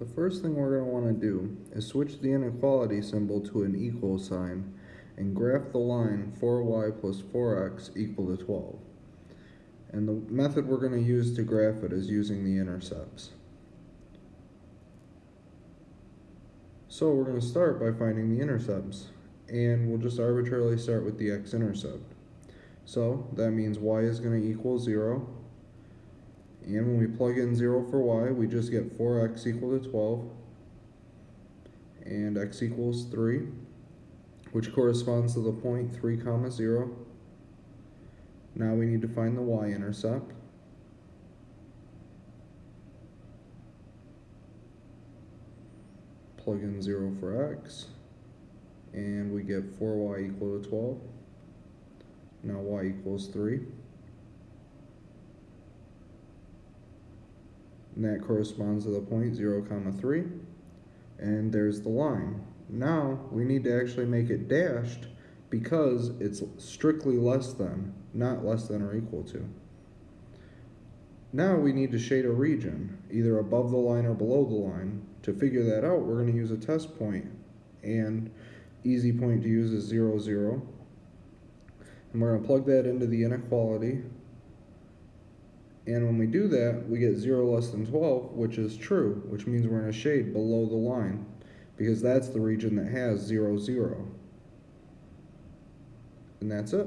The first thing we're going to want to do is switch the inequality symbol to an equal sign and graph the line 4y plus 4x equal to 12. And the method we're going to use to graph it is using the intercepts. So we're going to start by finding the intercepts and we'll just arbitrarily start with the x-intercept. So that means y is going to equal 0 and when we plug in 0 for y, we just get 4x equal to 12. And x equals 3, which corresponds to the point 3 comma 0. Now we need to find the y-intercept. Plug in 0 for x. And we get 4y equal to 12. Now y equals 3. And that corresponds to the point 0 comma 3 and there's the line. Now we need to actually make it dashed because it's strictly less than not less than or equal to. Now we need to shade a region either above the line or below the line. To figure that out we're going to use a test point. And easy point to use is 0 0 and we're going to plug that into the inequality and when we do that, we get 0 less than 12, which is true, which means we're in a shade below the line, because that's the region that has 0, 0. And that's it.